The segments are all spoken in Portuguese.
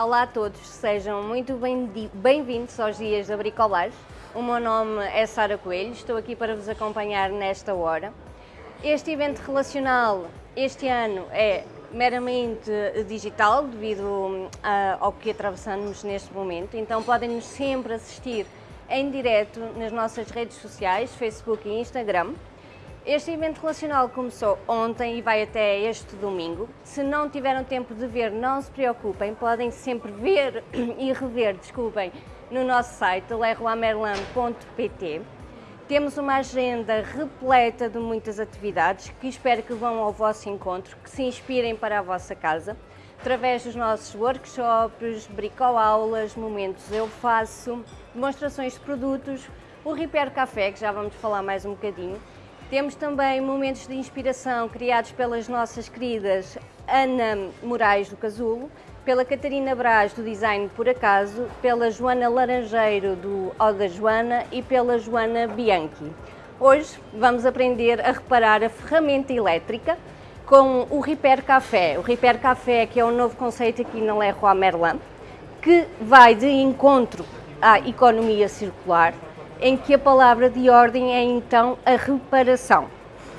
Olá a todos, sejam muito bem-vindos aos Dias da Bricolagem. O meu nome é Sara Coelho, estou aqui para vos acompanhar nesta hora. Este evento relacional este ano é meramente digital devido uh, ao que atravessamos neste momento, então podem-nos sempre assistir em direto nas nossas redes sociais, Facebook e Instagram. Este evento relacional começou ontem e vai até este domingo. Se não tiveram tempo de ver, não se preocupem, podem sempre ver e rever, desculpem, no nosso site leroymerlin.pt. Temos uma agenda repleta de muitas atividades que espero que vão ao vosso encontro, que se inspirem para a vossa casa, através dos nossos workshops, bricoaulas, momentos eu faço, demonstrações de produtos, o Repair Café, que já vamos falar mais um bocadinho, temos também momentos de inspiração criados pelas nossas queridas Ana Moraes do Casulo, pela Catarina Braz do Design Por Acaso, pela Joana Laranjeiro do Oda Joana e pela Joana Bianchi. Hoje vamos aprender a reparar a ferramenta elétrica com o Repair Café. O Repair Café que é um novo conceito aqui na Leroy Merlin, que vai de encontro à economia circular, em que a palavra de ordem é então a reparação.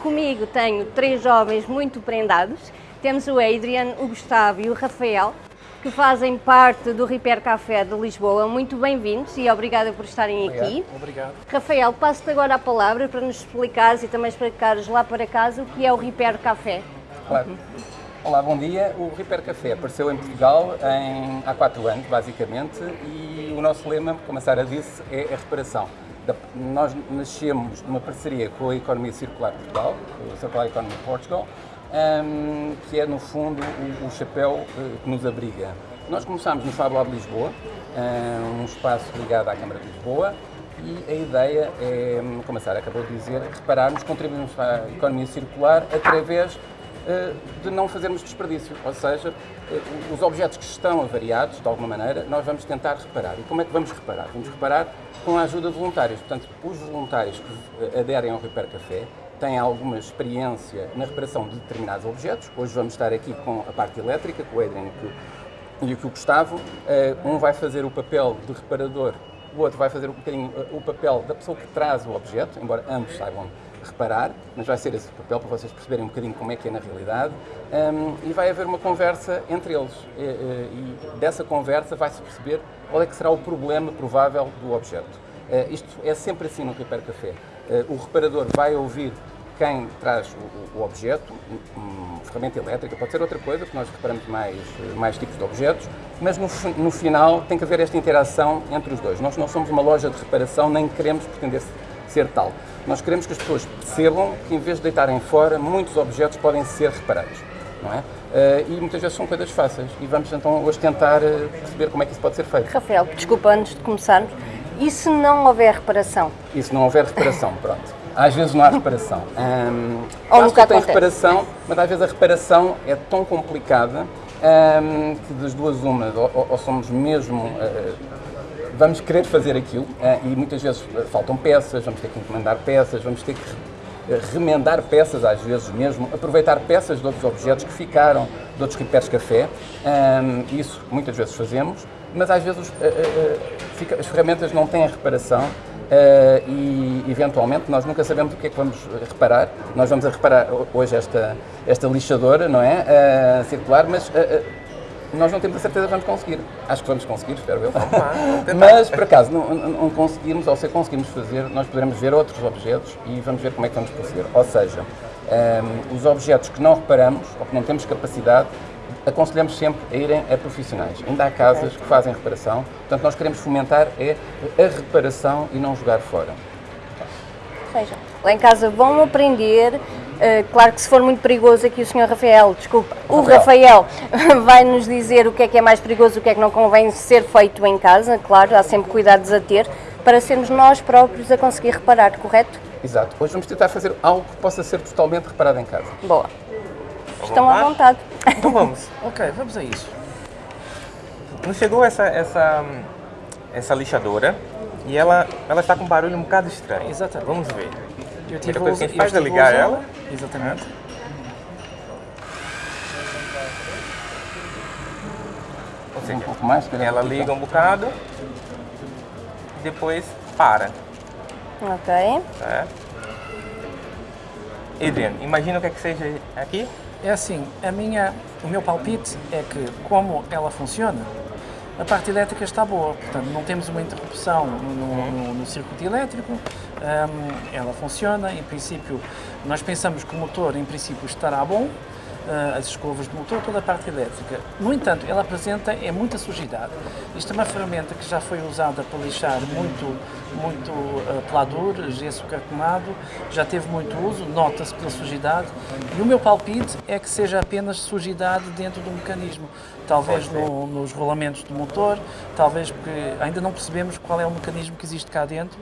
Comigo tenho três jovens muito prendados. Temos o Adrian, o Gustavo e o Rafael, que fazem parte do Repair Café de Lisboa. Muito bem-vindos e obrigada por estarem Obrigado. aqui. Obrigado. Rafael, passo-te agora a palavra para nos explicares e também explicares lá para casa o que é o Repair Café. Claro. Olá, bom dia. O Repair Café apareceu em Portugal em, há quatro anos, basicamente, e o nosso lema, como a Sara disse, é a reparação nós nascemos numa parceria com a Economia Circular Portugal, o Circular Economy Portugal, um, que é no fundo o, o chapéu uh, que nos abriga. Nós começámos no Fab Lab de Lisboa, um espaço ligado à Câmara de Lisboa, e a ideia é, como a Sara acabou de dizer, repararmos, contribuirmos para a economia circular através uh, de não fazermos desperdício, ou seja, uh, os objetos que estão avariados, de alguma maneira, nós vamos tentar reparar. E como é que vamos reparar? Vamos reparar com a ajuda de voluntários. Portanto, os voluntários que aderem ao Repair Café têm alguma experiência na reparação de determinados objetos. Hoje vamos estar aqui com a parte elétrica, com o Adrian e o Gustavo. Eh, um vai fazer o papel de reparador, o outro vai fazer um bocadinho eh, o papel da pessoa que traz o objeto, embora ambos saibam reparar, mas vai ser esse o papel para vocês perceberem um bocadinho como é que é na realidade. Um, e vai haver uma conversa entre eles. E, e dessa conversa vai-se perceber qual é que será o problema provável do objeto. Uh, isto é sempre assim no Repair Café. Uh, o reparador vai ouvir quem traz o, o objeto, ferramenta elétrica, pode ser outra coisa, porque nós reparamos mais, mais tipos de objetos, mas no, no final tem que haver esta interação entre os dois. Nós não somos uma loja de reparação, nem queremos pretender ser tal. Nós queremos que as pessoas percebam que, em vez de deitarem fora, muitos objetos podem ser reparados. Não é? Uh, e muitas vezes são coisas fáceis. E vamos então hoje tentar uh, perceber como é que isso pode ser feito. Rafael, desculpa, antes de começarmos, e se não houver reparação? E se não houver reparação, pronto. Às vezes não há reparação. Um, Ou nunca tem acontece. reparação, mas às vezes a reparação é tão complicada um, que das duas uma, ou, ou somos mesmo uh, vamos querer fazer aquilo eh, e muitas vezes eh, faltam peças, vamos ter que encomendar peças, vamos ter que eh, remendar peças às vezes mesmo, aproveitar peças de outros objetos que ficaram de outros repairs café, isso muitas vezes fazemos, mas às vezes as ferramentas não têm a reparação e eventualmente nós nunca sabemos o que é que vamos reparar. Nós vamos a reparar hoje esta, esta lixadora, não é? circular, mas nós não temos a certeza que vamos conseguir. Acho que vamos conseguir, espero eu. Mas, por acaso, não, não, conseguirmos, ou se conseguirmos fazer, nós poderemos ver outros objetos e vamos ver como é que vamos proceder. Ou seja, um, os objetos que não reparamos ou que não temos capacidade, aconselhamos sempre a irem a profissionais. Ainda há casas que fazem reparação, portanto, nós queremos fomentar é a reparação e não jogar fora. Seja, lá em casa vão aprender Uh, claro que se for muito perigoso aqui o Sr. Rafael, desculpa, o Rafael, Rafael vai nos dizer o que é que é mais perigoso, o que é que não convém ser feito em casa, claro, há sempre cuidados a ter, para sermos nós próprios a conseguir reparar, correto? Exato. Hoje vamos tentar fazer algo que possa ser totalmente reparado em casa. Boa. Estão à vontade. Então vamos. ok, vamos a isso. Nos chegou essa, essa, essa lixadora e ela, ela está com um barulho um bocado estranho. Exatamente. Vamos ver. Eu tive a coisa que a gente faz é ligar ela. Exatamente. Ou um pouco mais. Ela liga um bocado e depois para. Ok. Tá? Adrian, imagina o que é que seja aqui. É assim, a minha, o meu palpite é que, como ela funciona, a parte elétrica está boa, portanto não temos uma interrupção no, no- no circuito elétrico, hum, ela funciona, em princípio, nós pensamos que o motor, em princípio, estará bom, ah, as escovas do motor, toda a parte elétrica. No entanto, ela apresenta é muita sujidade. Isto é uma ferramenta que já foi usada para lixar muito, muito uh, pelador, gesso cartonado, já teve muito uso, nota-se pela sujidade. E o meu palpite é que seja apenas sujidade dentro do mecanismo. Talvez no- nos rolamentos do motor, talvez porque ainda não percebemos qual é o mecanismo que existe cá dentro.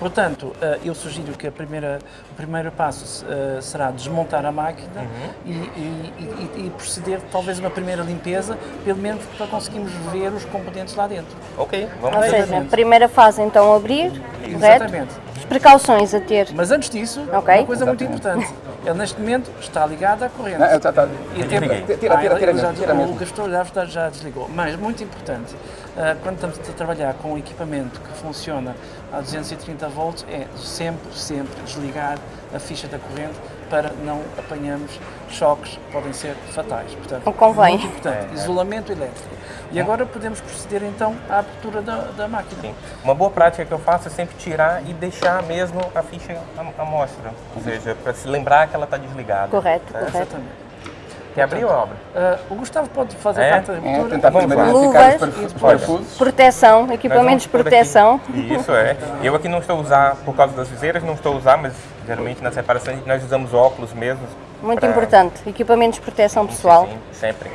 Portanto, eh, eu sugiro que a primeira, o primeiro passo eh, será desmontar a máquina e, e- e- e proceder talvez uma primeira limpeza, pelo menos para conseguirmos ver os componentes lá dentro. Ok, vamos Ou ver. seja, Exatamente. primeira fase então abrir, correto? Exatamente. As precauções a ter. Mas antes disso, Ok. uma coisa muito Exatamente. importante. Ele neste momento está ligado à corrente. Não, eu tá, tá. E tem- Tira, tira, Ah, tira, ele já- mesmo, tira o gestor já, já- já desligou. Mas, muito importante, ah, quando estamos a trabalhar com um equipamento que funciona a 230 volts, é sempre, sempre desligar a ficha da corrente para não apanharmos choques que podem ser fatais. Portanto, Não convém. Muito importante. Isolamento elétrico. E agora podemos proceder então à abertura da, da máquina. Sim. Uma boa prática que eu faço é sempre tirar e deixar mesmo a ficha à à mostra. Ou seja, para se lembrar que ela está desligada. Correto, Tá? correto. Exatamente. Quer abrir ou abre? Ah, o Gustavo pode fazer É? parte da É, abertura. tentar primeiro lá. identificar os parafusos. Proteção, equipamentos de aqui. proteção. Isso é. Eu aqui não estou a usar, por causa das viseiras, não estou a usar, mas geralmente nas reparações nós usamos óculos mesmo. Muito pra- importante. Equipamentos de proteção pessoal. Sim, sempre.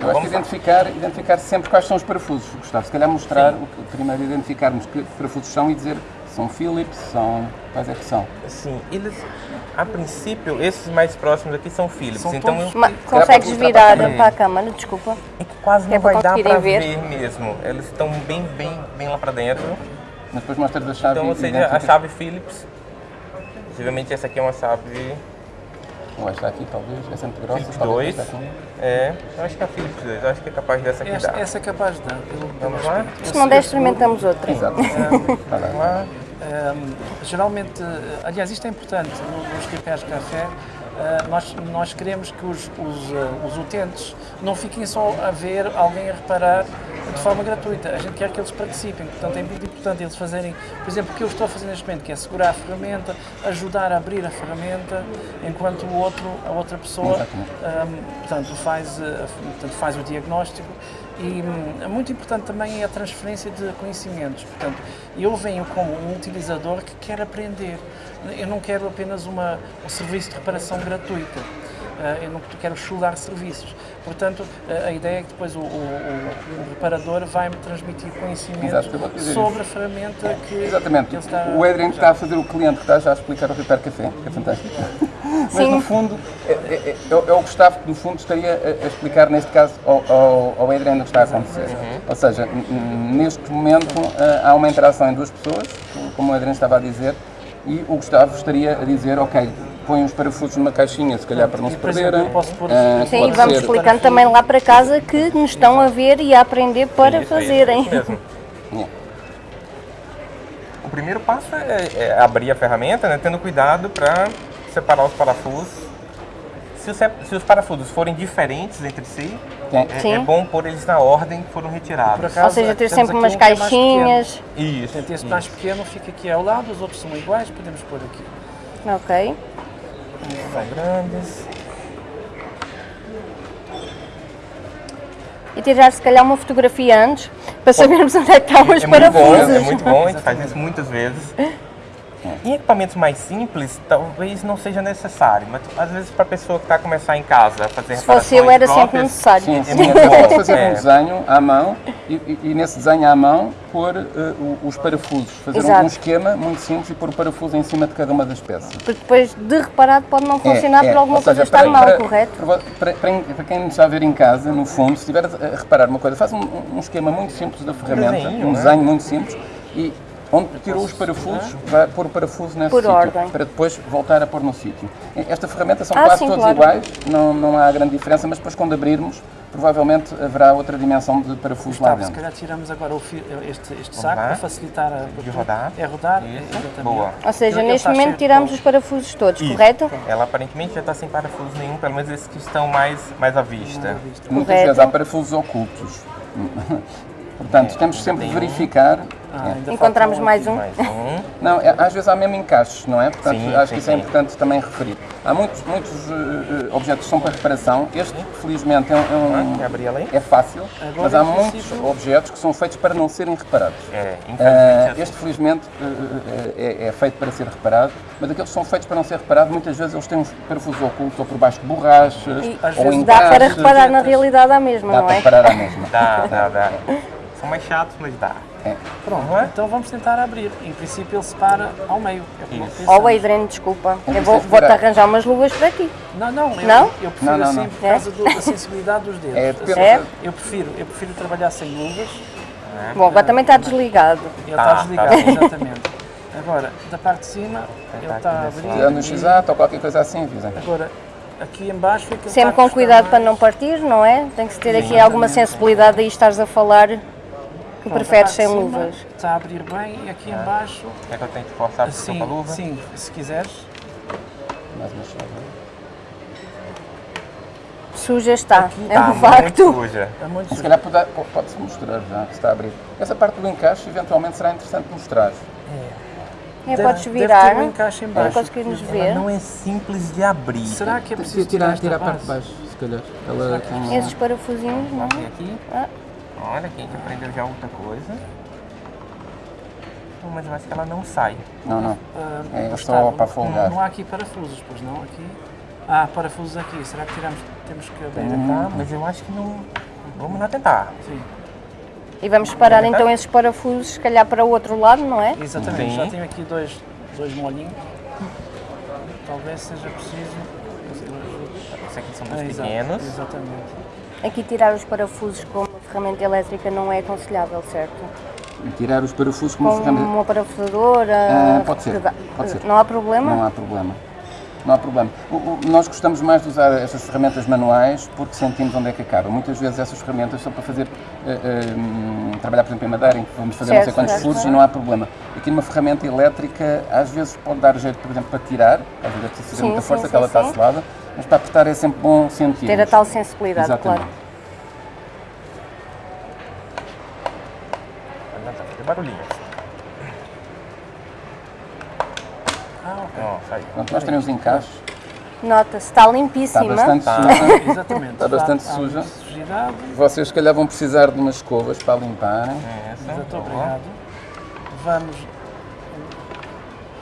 Eu acho que identificar, identificar sempre quais são os parafusos, Gustavo. Se calhar mostrar, o que- primeiro identificarmos que parafusos são e dizer se são Philips, são. quais é que são. Sim, eles, a princípio, esses mais próximos aqui são Philips. São então eu- Ma- mostrar virar para a para a câmara, desculpa. é que quase é não para vai dar para ver. ver. mesmo. Eles estão bem, bem, bem lá para dentro. Mas depois mostras a chave Então, ou seja, a chave Philips. Possivelmente essa aqui é uma chave Ou esta aqui, talvez, essa é muito grossa. Philips talvez 2. esta aqui. É, eu acho que é a Philips 2. Eu acho que é capaz dessa aqui Esta, dar. essa é capaz de dar. Pelo, Vamos lá? Se não der, experimentamos outra. Exato. Tá bem. Lá. Um, geralmente, uh, aliás, isto é importante no- nos de café. uh, nós, nós queremos que os, os, uh, os utentes não fiquem só a ver alguém a reparar de forma gratuita. A gente quer que eles participem. Portanto, é muito importante eles fazerem, por exemplo, o que eu estou a fazer neste momento, que é segurar a ferramenta, ajudar a abrir a ferramenta, enquanto o outro, a outra pessoa um, portanto, faz, uh, portanto, faz o diagnóstico e hum, é muito importante também a transferência de conhecimentos. Portanto, eu venho como um utilizador que quer aprender. Eu não quero apenas uma, um serviço de reparação gratuita. Uh, eu não quero chular serviços. Portanto, uh, a ideia é que depois o, o- o- reparador vai-me transmitir Exato, dizer sobre a ferramenta que Exatamente. está O Adrian está a fazer o cliente que está já a explicar o Repair Café, que é fantástico. Mas Sim. no fundo, é, é- é- é o Gustavo que no fundo estaria a, explicar neste caso ao, ao, ao Adrian o que está a acontecer. Ou seja, neste momento ah, há uma interação em duas pessoas, como o Adrian estava a dizer, e o Gustavo estaria a dizer, ok, põe os parafusos numa caixinha, se calhar para não se perderem. eu posso pôr- Ah, Sim, vamos ser- explicando também lá para casa que nos estão a ver e a aprender para fazerem. Yeah. O primeiro passo é, é abrir a ferramenta, né, tendo cuidado para separar os parafusos. Se os, se os parafusos forem diferentes entre si, Tem- é, Sim. é bom pôr eles na ordem que foram retirados. acaso, Ou seja, ter sempre umas um é caixinhas. Isso. Portanto, esse isso. mais pequeno fica aqui ao lado, os outros são iguais, podemos pôr aqui. Ok. São grandes. E tirar se calhar uma fotografia antes para sabermos onde é que estão os É muito bom, parafusos. é muito bom, a gente faz isso muitas vezes. Em equipamentos mais simples, talvez não seja necessário, mas às vezes para a pessoa que está a começar em casa a fazer Se fosse eu, era sempre próprias, necessário. Sim, É sim. muito bom. Pode fazer É. um desenho à mão e, e- e nesse desenho à mão pôr o- os parafusos. Fazer um, Exato. um esquema muito simples e pôr o parafuso em cima de cada uma das peças. Porque depois de reparado pode não funcionar É, é. por alguma coisa estar para- mal, para- correto? Para, para- para- para quem nos está a ver em casa, no fundo, se estiver a reparar uma coisa, faz um, um esquema muito simples da ferramenta, desenho, um é? desenho muito simples e onde tirou os parafusos, vai pôr o parafuso nesse Por sítio, ordem. para depois voltar a pôr no sítio. Esta ferramenta são Ah, quase sim, todos claro. iguais, não, não há grande diferença, mas depois quando abrirmos provavelmente haverá outra dimensão de parafuso lá Gustavo, se dentro. calhar tiramos agora o fi- este, este saco lá. para facilitar a De rodar. É rodar, exatamente. Boa. Ou seja, Ele neste momento tiramos os parafusos todos, Isso. correto? Ela aparentemente já está sem parafuso nenhum, pelo menos esses que estão mais, mais à vista. Muitas Correto. vezes há parafusos ocultos. Portanto, temos sempre de verificar. Ah, É. ainda Encontramos um mais um. Mais um. Não, é- às vezes há mesmo encaixes, não é? Portanto, Sim, acho sim, que isso é sim. importante também referir. Há muitos, muitos eh, objetos que são para reparação. Este, felizmente, é, um- é um- aí? é fácil, Agora, mas há muitos objetos que são feitos para não serem reparados. É, Ah, infelizmente. este, felizmente, eh, é, é feito para ser reparado, mas aqueles que são feitos para não ser reparados, muitas vezes eles têm uns parafusos ocultos ou por baixo de borrachas, E ou vezes dá para encaixes. reparar na realidade à mesma, Dá não para é? reparar à mesma. Dá, dá, dá. São mais chatos, mas dá. É. Pronto, Não é? então vamos tentar abrir. Em princípio ele separa ao meio. É Adriano, desculpa. Não Eu vou- vou-te arranjar umas luvas para ti. Não, não, eu, Não? eu prefiro Não, não, assim não. por causa do- da sensibilidade dos dedos. É, Assim, É? Eu prefiro, eu prefiro trabalhar sem luvas. Bom, agora também está desligado. Ele Tá, está desligado, tá. exatamente. Agora, da parte de cima, ele aqui está a abrir. Tirando o x ou qualquer coisa assim, avisem. Agora, aqui em baixo fica Sempre com cuidado para não partir, não é? Tem que se ter aqui alguma sensibilidade aí estares a falar que preferes sem luvas. Está a abrir bem e aqui em baixo, Quer que eu tente forçar assim, com a luva? sim, se quiseres. Mais uma chave. Suja está, é Tá um muito facto. suja. É muito Se calhar pode- pode-se mostrar já, que está a abrir. Essa parte do encaixe, eventualmente, será interessante mostrar. É, Deve- podes deve virar ter um encaixe em para baixo. Ela ver. não é simples de abrir. Será que é preciso tirar, esta base? baixo, se calhar. Ela tem... Esses parafusinhos, não? Aqui, Ah. Olha, aqui a gente aprendeu já outra coisa. Mas eu acho que ela não sai. Não, não. Ah, É só Gustavo, para folgar. Não, não há aqui parafusos, pois não? Aqui. Ah, parafusos aqui. Será que tiramos, temos que abrir? Tá, mas eu acho que não. Vamos lá tentar. Sim, E vamos separar então esses parafusos, se calhar para o outro lado, não é? exatamente. Sim. Já tenho aqui dois, dois molhinhos. Talvez seja preciso. Esses aqui são Ah, dos exato, pequenos. Exatamente. Aqui tirar os parafusos com ferramenta elétrica não é aconselhável, certo? Tirar os parafusos como Com ferramenta. uma parafusadora. Ah, pode ser, pode ser. Não há problema? Não há problema. Não há problema. O- o- nós gostamos mais de usar estas ferramentas manuais porque sentimos onde é que acaba. Muitas vezes essas ferramentas são para fazer, eh, hum, trabalhar, por exemplo, em madeira, em que vamos fazer não sei Certo, quantos certo. furos e não há problema. Aqui numa ferramenta elétrica, às vezes pode dar jeito, por exemplo, para tirar, às vezes é preciso fazer Sim, muita força, sim, que ela está selada, mas para apertar é sempre bom sentir. Ter a tal sensibilidade, Exatamente. claro. Tá fazendo barulhinho. Ah, ok. Ó, saiu. Pronto, nós temos encaixes, Nota-se, está está limpíssima. bastante Tá. suja. Exatamente. Está bastante Há- há suja. sujidade. Vocês, se calhar, vão precisar de umas escovas para limparem. Essa. Exato, obrigado. Vamos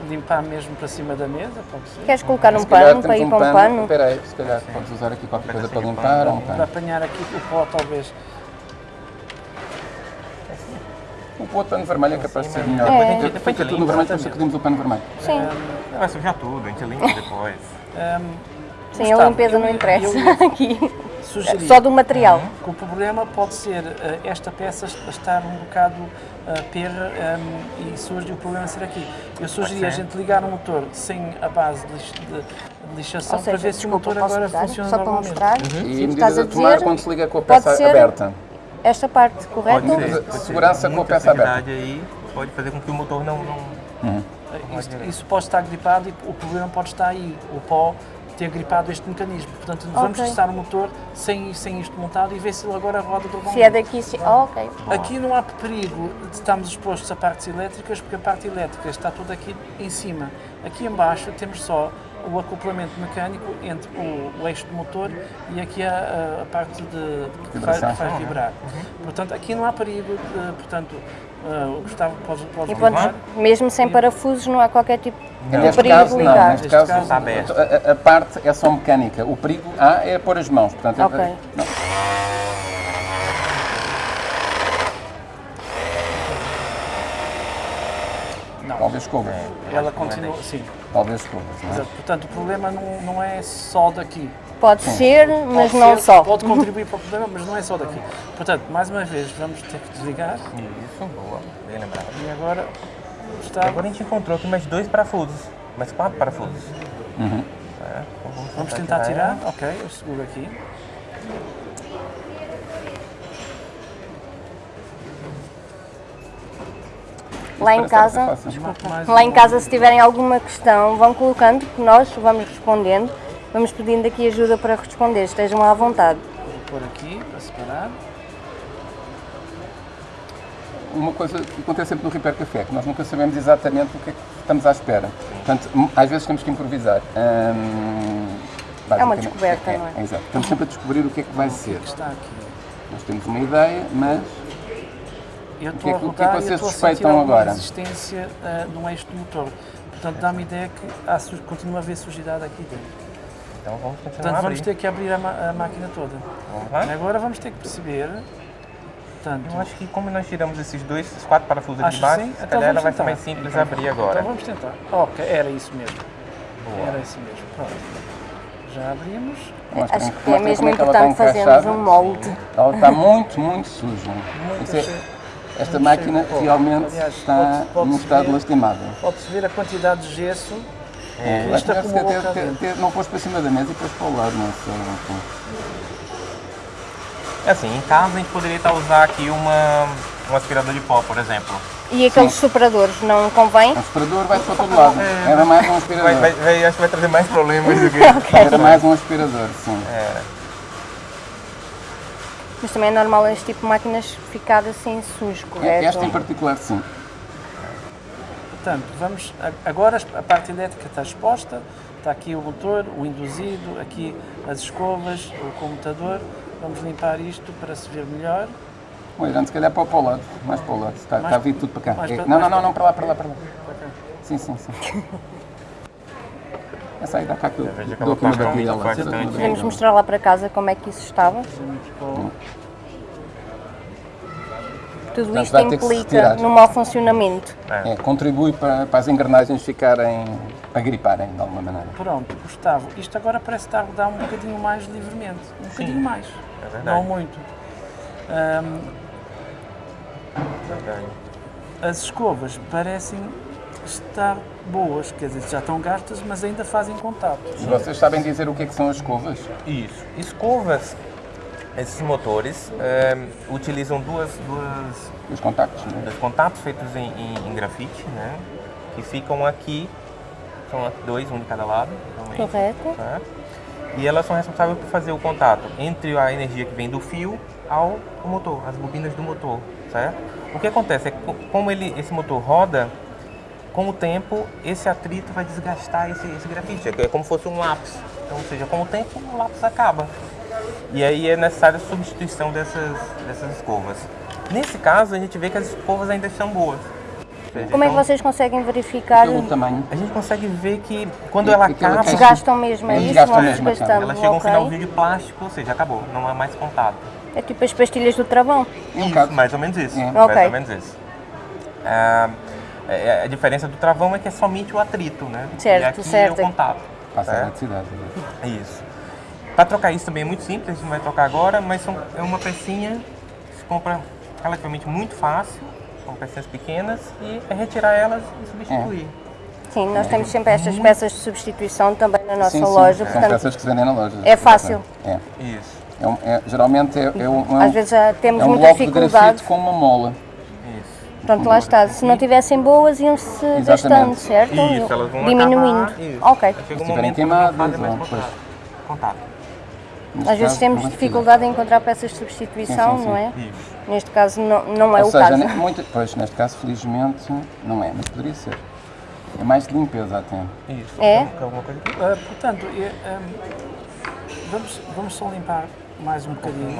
limpar mesmo para cima da mesa, pode ser? Queres colocar um pano para ir para um pano? Espera aí, se calhar podes usar aqui qualquer coisa para limpar Para apanhar aqui o pó, talvez. O pano vermelho é capaz de ser melhor. É. Depois Depois fica a gente tudo no vermelho, depois sacudimos o pano vermelho. Sim, Vai sujar tudo, a gente limpa depois. Ahm, sim, a limpeza não interessa aqui. sugerir Só do material. que o problema pode ser eh, esta peça estar um bocado uh, perra ahm, e surge o problema ser aqui. Eu sugeri a gente ligar o motor sem a base de, de- lixação Ou para seja, ver se o motor agora mudar? funciona Só para normalmente. mostrar. E Sim, medidas estás a tomar quando se liga com a peça aberta. Esta parte, correto? Pode ser. Pode ser. segurança com a peça aberta. aí pode fazer com que o motor não. não... Isso, isso pode estar gripado e o problema pode estar aí, o pó ter gripado este mecanismo. Portanto, vamos Ok. testar o motor sem, sem isto montado e ver se ele agora roda normalmente. Se é daqui, se... Oh, ok. Aqui não há perigo de estarmos expostos a partes elétricas, porque a parte elétrica está toda aqui em cima. Aqui em baixo temos só o acoplamento mecânico entre o, o eixo do motor e aqui a, a- parte de, de que faz, que faz vibrar. Portanto, aqui não há perigo, de, portanto, eh, o Gustavo pode, pode E ligar. mesmo sem parafusos não há qualquer tipo de Neste perigo caso, de não. ligar. Neste Neste caso, caso, está aberto. a, a- parte é só mecânica. O perigo há é pôr as mãos. Portanto, é- Ok. não. Não, Talvez escovas. ela continua, sim. Talvez escovas. Não é? Exato. Portanto, o problema não, não é só daqui. Pode ser, mas Pode não ser, só. Pode contribuir para o problema, mas não é só daqui. Portanto, mais uma vez, vamos ter que desligar. Isso, boa. Bem lembrado. E agora, E Gustavo, agora a gente encontrou aqui mais dois parafusos. Mais quatro parafusos. Uhum. É, então vamos tentar tirar. Ok, eu seguro aqui. Lá em ser casa. Mais lá em casa, se tiverem alguma questão, vão colocando, que nós vamos respondendo. Vamos pedindo aqui ajuda para responder, estejam à vontade. Vou pôr aqui para separar. Uma coisa que acontece sempre no Repair Café, é que nós nunca sabemos exatamente o que é que estamos à espera. Portanto, às vezes temos que improvisar. Hum, É uma descoberta, é, não é? exato. Estamos sempre a descobrir o que é que vai ser. que está aqui. Nós temos uma ideia, mas Eu que estou é a que- o que é que rodar e vocês estou a suspeitam sentir alguma agora? resistência ah, no eixo do motor. Portanto, dá-me ideia que há, continua a haver sujidade aqui dentro. Então vamos continuar Portanto, a vamos abrir. ter que abrir a, a máquina toda. Vamos lá? Agora vamos ter que perceber. Portanto, Eu acho que como nós tiramos esses dois, esses quatro parafusos aqui de que baixo, sim? se Então calhar vai ser tentar. mais simples abrir agora. então vamos tentar. Ok, era isso mesmo. Boa. Era isso mesmo. Pronto. Já abrimos. mostrem- Acho que é mesmo como é que ela está importante fazermos um molde. Ela está muito, muito suja. É- cheio. Esta máquina realmente Aliás, está num estado ver- lastimável. Pode-se ver a quantidade de gesso É, que isto acumulou ter- ter- ter- não pôs para cima da mesa e pôs para o lado, não sei. É assim, em casa a gente poderia estar usar aqui uma, um aspirador de pó, por exemplo. E aqueles superadores, não convém? O aspirador vai para todo lado. Era mais um aspirador. Vai, vai, vai- acho que vai trazer mais problemas do que. Era mais um aspirador, sim. Mas também é normal este tipo de máquinas ficar assim sujo, correto? Esta em particular, sim. Portanto, vamos, agora a parte elétrica está exposta, está aqui o motor, o induzido, aqui as escovas, o comutador. Vamos limpar isto para se ver melhor. O Irã, se calhar para o para o lado, mais para o lado. Está, Mais- está a vir tudo para cá. É- para- não, não, não, para- não, para lá, para lá, para lá. Para cá. Sim, sim, sim. Essa aí dá cá que eu dou lá. Podemos mostrar lá para casa como é que isso estava. Tudo isto implica no mau funcionamento. É, contribui para, para as engrenagens ficarem, para griparem de alguma maneira. Pronto, Gustavo, isto agora parece estar a rodar um bocadinho mais livremente. Um bocadinho mais. é verdade. Não muito. As escovas parecem estar boas, quer dizer, já estão gastas, mas ainda fazem contato. E vocês sabem dizer o que é que são as escovas? Isso. Escovas, esses motores eh, utilizam duas, duas, Os contactos, não é? dois contatos feitos em, em- em grafite, né? Que ficam aqui, são dois, um de cada lado. realmente, Correto. tá? E elas são responsáveis por fazer o contato entre a energia que vem do fio ao motor, as bobinas do motor, certo? O que acontece é que co- como ele, esse motor roda, com o tempo esse atrito vai desgastar esse, esse grafite, é como se fosse um lápis. Então, ou seja, com o tempo o lápis acaba. E aí é necessária a substituição dessas, dessas escovas. Nesse caso, a gente vê que as escovas ainda estão boas. Seja, Como é que então, vocês conseguem verificar Pelo tamanho. A gente consegue ver que quando E ela acaba, Desgastam mesmo, é Eles isso? mesmo, desgastando, ela chega a um finalzinho de plástico, ou seja, acabou, não há mais contato. É tipo as pastilhas do travão. É Isso, mais ou menos isso. É. Mais Ok. ou menos isso. Ah, é- a diferença do travão é que é somente o atrito, né? Certo, e aqui certo. é o contato. Passa a eletricidade. Isso. Para trocar isso também é muito simples, a gente não vai trocar agora, mas são, é uma pecinha que se compra relativamente muito fácil, são pecinhas pequenas, e é retirar elas e substituir. Sim, nós temos sempre estas peças de substituição também na nossa Sim, sim. loja, São portanto, peças que se vendem na loja. é fácil. É. Isso, É um- é- geralmente é, é um, é um- às vezes já temos é um muita bloco de dificuldade. grafite com uma mola. Pronto, lá está. Se não tivessem boas, iam-se gastando, certo? Isso, elas vão Diminuindo. acabar. Ok. Um estiverem queimadas, fazem mais ou contato. contato. Neste Às vezes temos é dificuldade em encontrar peças de substituição, Sim, sim, sim. não é? Isso. Neste caso não, não é Ou o seja, caso. ne- muita- pois, neste caso, felizmente, não é, mas poderia ser. É mais de limpeza até. Isso. É? Alguma coisa aqui? Ah, portanto, ahm, vamos, vamos só limpar mais um bocadinho.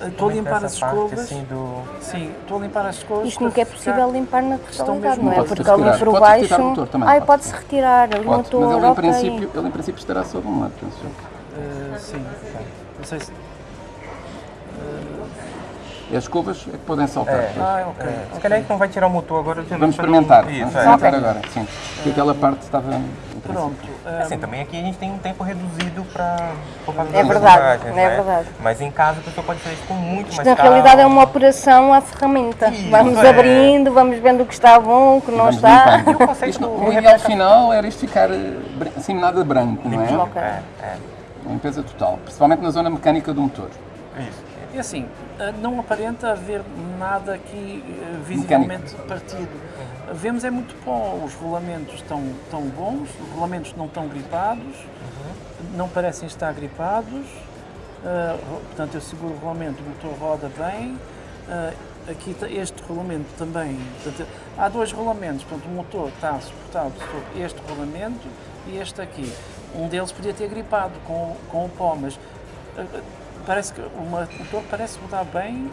É. Estou a limpar as escovas. Assim, do... Sim, estou a limpar as escovas. Isto nunca é possível ficar- limpar na totalidade, não é? Pode-se Porque ali retirar. por baixo. retirar o motor também, Ai, pode. pode-se retirar o motor. mas ele em, princípio, ele em princípio estará sob um lado, penso eu. Ah, sim, não sei se. E as escovas é que podem saltar. É. Ah, ok. É, se calhar a gente não vai tirar o motor agora. Vamos experimentar. Vamos Isso, é. experimentar agora, sim. Porque aquela parte estava. Pronto. ah, Assim, também aqui a gente tem um tempo reduzido para É verdade, imagens, é né? verdade. Mas em casa a pessoa pode fazer isso com muito Isto mais na calma. realidade é uma operação à ferramenta. Isso, vamos é. abrindo, vamos vendo o que está bom, o que não está. E o conceito Isto, do- o ideal final era isto ficar eh, assim nada branco, não é? É, é. Limpeza total, principalmente na zona mecânica do motor. Isso. E assim, ah, não aparenta haver nada aqui ah, visivelmente partido. Vemos é muito pó, os rolamentos estão, estão bons, os rolamentos não estão gripados, não parecem estar gripados, ro- portanto eu seguro o rolamento, o motor roda bem, Ah, aqui este rolamento também, portanto, há dois rolamentos, portanto o motor está suportado sobre este rolamento e este aqui. Um deles podia ter gripado com, com o pó, mas ah, parece que o motor parece rodar bem,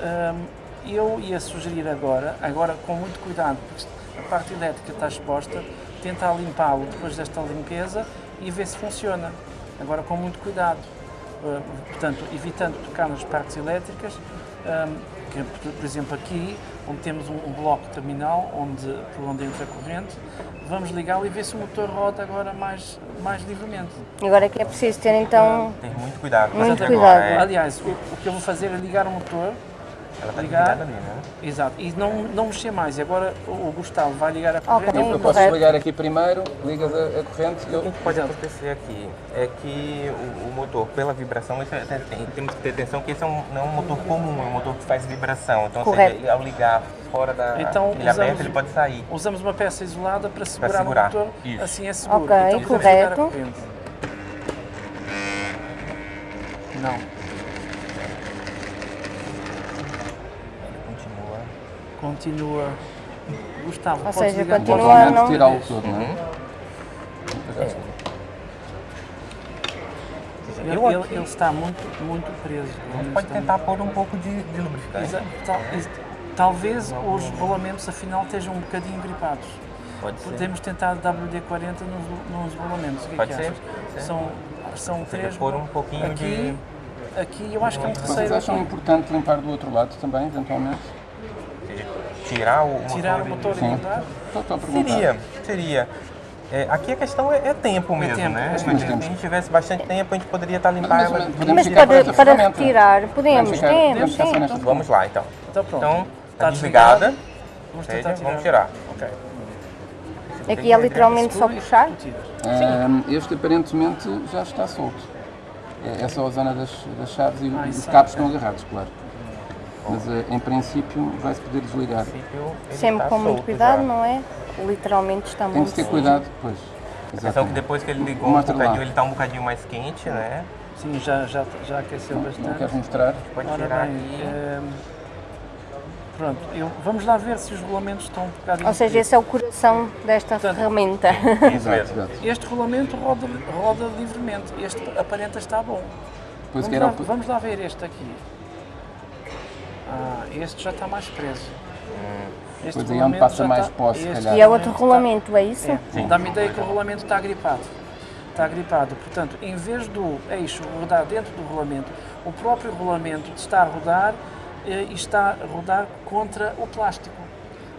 Hum, eu ia sugerir agora, agora com muito cuidado, porque a parte elétrica está exposta, tentar limpá-lo depois desta limpeza e ver se funciona. Agora com muito cuidado. Uh, portanto, evitando tocar nas partes elétricas, hum, que, por- exemplo aqui, onde temos um, um bloco terminal onde, por onde entra a corrente, vamos ligá-lo e ver se o motor roda agora mais, mais livremente. Agora é que é preciso ter então. Tem muito cuidado. com Muito cuidado. agora, é. Aliás, o, o que eu vou fazer é ligar o motor Ela está ligar. ligada ali, né? Exato, e não, não mexer mais. E agora o Gustavo vai ligar a corrente. Eu posso correto. ligar aqui primeiro, ligas a, a corrente e O que eu... pode acontecer aqui é que o, o motor, pela vibração, isso é- tem- tem- temos que ter atenção que esse é um, não é um motor comum, é um motor que faz vibração. Então, Correto. seja, ao ligar fora da Então, ele aberto, usamos- ele pode sair. Usamos uma peça isolada para segurar, segurar, o motor, isso. assim é seguro. Ok, então, ligar a correto. corrente. Não, Continua. Continua. Gustavo, Ou podes seja, ligar continua realmente não- tirá-lo todo, não é? Ele, Eu ele- ele está muito, muito preso. A gente pode tentar pôr um pouco de, de lubrificante. Exa- tal- ex- talvez os rolamentos afinal estejam um bocadinho gripados. Pode ser. Podemos tentar WD-40 nos, nos rolamentos. O que é Pode que ser, achas? São, são seja, três. pôr um pouquinho aqui, Aqui eu acho que é um Vocês terceiro. acham aqui. importante limpar do outro lado também, eventualmente? Tirar o motor. Tirar o e- motor e Sim. mudar. Seria, seria. É, aqui a questão é, é tempo mesmo, tempo, né? é se a gente tivesse bastante tempo, a gente poderia estar limpar Mas, ela. mas podemos Mas retirar, podemos, temos, podemos ficar só sim. nesta Vamos lá então. Então pronto. Então, Está está desligada. Vamos Seja, tirar. vamos tirar. Ok. Aqui é literalmente só e puxar. este aparentemente já está solto. É, é só a zona das, das chaves e Ah, os cabos é. estão agarrados, claro. Mas eh, em princípio vai-se poder desligar. Sempre está com muito cuidado, não é? Literalmente está Tem de muito ter cuidado depois. Atenção que depois que ele ligou um Mostra lá. bocadinho, ele está um bocadinho mais quente, né? Sim, já, já, já aqueceu Não bastante. queres mostrar? Pode Ora tirar bem, aqui. ehm, pronto, eu, vamos lá ver se os rolamentos estão um bocado Ou seja, esse é o coração desta Portanto, ferramenta. Mesmo. exato. Este rolamento roda, roda livremente, este aparenta estar bom. Vamos que era lá, o- vamos lá ver este aqui. Ah, este já está mais preso. Este Pois aí é onde passa mais está- pó, se este calhar. E é outro está- rolamento, é isso? É, dá-me ideia que o rolamento está gripado. Está gripado. Portanto, em vez do eixo rodar dentro do rolamento, o próprio rolamento está a rodar eh, e está a rodar contra o plástico.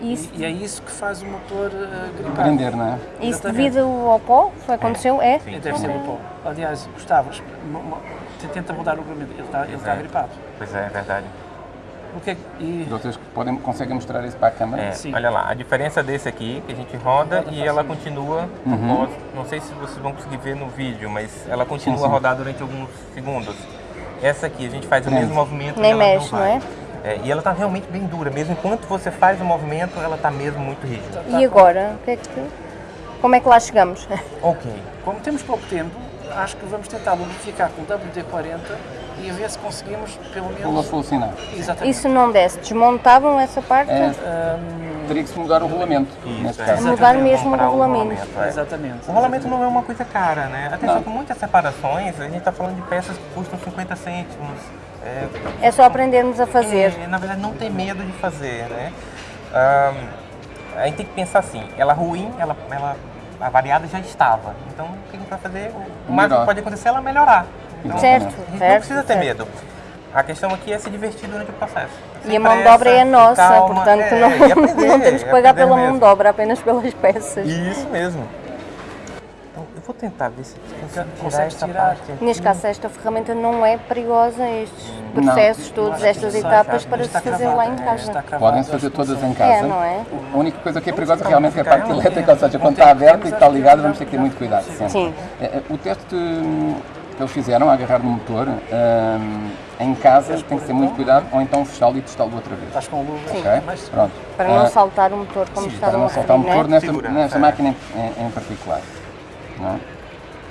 Isso, E, e é isso que faz o motor gripar. prender, não é? isso exatamente. devido ao pó? Foi aconteceu? É? Sim. Deve ser o pó. Aliás, Gustavo, tenta rodar o rolamento. Ele está, ele está Exato. gripado. Pois é, é verdade. O que é que- e, Vocês podem, conseguem mostrar isso para a câmara? É, Sim. olha lá, a diferença desse aqui, que a gente roda e ela continua, Uhum. não sei se vocês vão conseguir ver no vídeo, mas ela continua sim. a rodar durante alguns segundos. Essa aqui, a gente faz o mesmo movimento Nem e ela mexe, não não vai. é? É, e ela está realmente bem dura, mesmo enquanto você faz o movimento, ela está mesmo muito rígida. E agora? O que é que- Como é que lá chegamos? Ok. como temos pouco tempo, acho que vamos tentar lubrificar com WD-40 e a ver se conseguimos pelo Pula menos. full sinal. Exatamente. Isso não desce. Desmontavam essa parte? É, Hum, teria que se mudar o rolamento, neste é. caso. Mudar mesmo o rolamento. é. Exatamente. O rolamento não é uma coisa cara, né? Atenção Não. que muitas separações, a gente está falando de peças que custam 50 cêntimos. É, É só aprendermos a fazer. É, na verdade, não ter medo de fazer, né? Ahn, a gente tem que pensar assim, ela ruim, ela, ela, a variada já estava. Então, o que a gente vai fazer? O- Melhor. que pode acontecer é ela melhorar. Então, Certo, não certo, precisa ter certo. medo. A questão aqui é se divertir durante o processo. E Sem a mão de pressa, obra é nossa, calma, portanto é, não, e aprender, não temos que e pagar pela mão mesmo. de obra, apenas pelas peças. Isso mesmo. Então, eu vou tentar ver se consigo tirar. Neste caso, esta ferramenta não é perigosa, estes Não. processos todos, estas etapas para se fazer cravado, lá em é, casa. está cravado, Podem acho fazer todas em casa. É, não é? A única coisa que é perigosa realmente é a parte elétrica, ou seja, quando está aberto e está ligado, vamos ter que ter muito cuidado. Sim. É, é, O teste hum, que eles fizeram agarrar no motor, hum, em casa tem que ter muito cuidado, ou então fechá-lo e testá-lo outra vez. Estás com luva. Ok? Mais Pronto. Para não Ah, saltar o motor como para estavam não saltar o referir, motor né? nesta, nesta é. máquina em, em- em particular. Não é?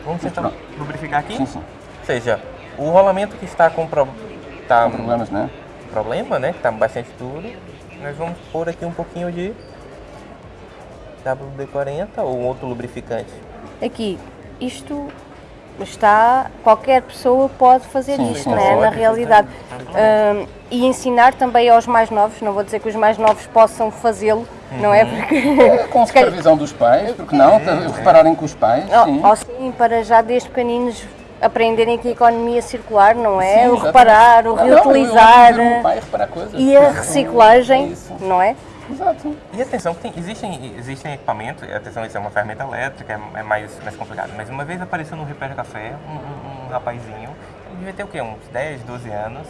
Vamos tentar pronto. lubrificar aqui? Sim, sim. Ou seja, o rolamento que está com pro... tá Com problemas, não é? problema, né? Que está bastante duro. Nós vamos pôr aqui um pouquinho de WD-40 ou outro lubrificante. Aqui, isto está, qualquer pessoa pode fazer Sim, isto, sim, né? sim. na realidade. Hum, e ensinar também aos mais novos, não vou dizer que os mais novos possam fazê-lo, não é? Porque. É, Com supervisão dos pais, porque não? Repararem com os pais, sim. Ou, ou sim, para já desde pequeninos aprenderem que a economia circular, não é? Sim, o reparar, o Ah, não, eu- eu reutilizar um pai coisas. e a reciclagem, Isso. não é? Exato. E atenção, que tem, existem, existem equipamentos, atenção, isso é uma ferramenta elétrica, é, é mais, mais complicado. Mas uma vez apareceu no Repair Café um, um, um rapazinho, ele devia ter o quê? Uns 10, 12 anos.